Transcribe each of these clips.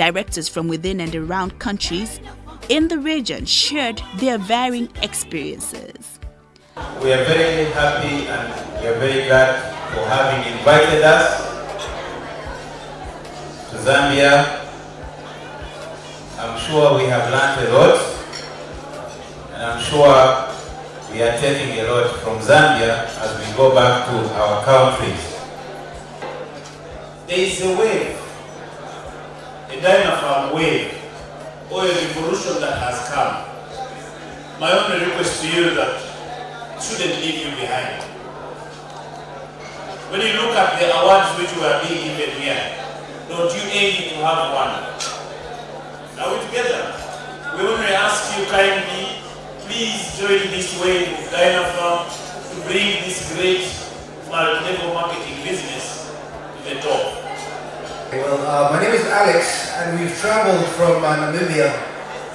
Directors from within and around countries in the region shared their varying experiences. We are very happy and we are very glad for having invited us to Zambia. I'm sure we have learned a lot and I'm sure we are taking a lot from Zambia as we go back to our countries. There is a a Dynapharm wave, or a revolution that has come. My only request to you that shouldn't leave you behind. When you look at the awards which were being given here, don't you aim to have one? Are we together? We only ask you kindly, please join this wave of Dynapharm to bring this great multi-level marketing business to the top. Well, uh, my name is Alex, and we've traveled from uh, Namibia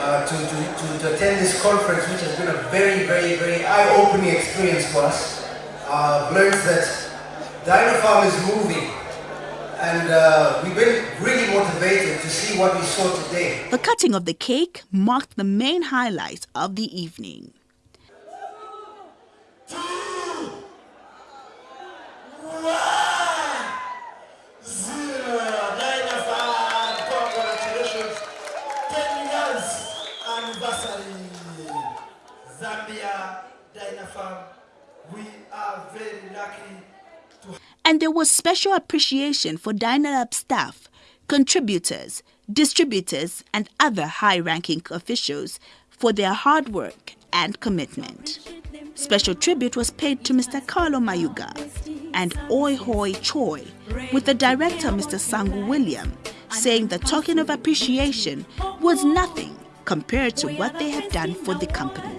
uh, to, to, to, attend this conference, which has been a very, very, very eye-opening experience for us. Uh, learned that Dynapharm is moving, and uh, we've been really motivated to see what we saw today. The cutting of the cake marked the main highlights of the evening. Zambia, Dynapharm, we are very lucky to and there was special appreciation for Dynalab staff, contributors, distributors, and other high-ranking officials for their hard work and commitment. Special tribute was paid to Mr. Carlo Mayuga and Oi Hoi Choi, with the director Mr. Sangu William saying the token of appreciation was nothing compared to what they had done for the company.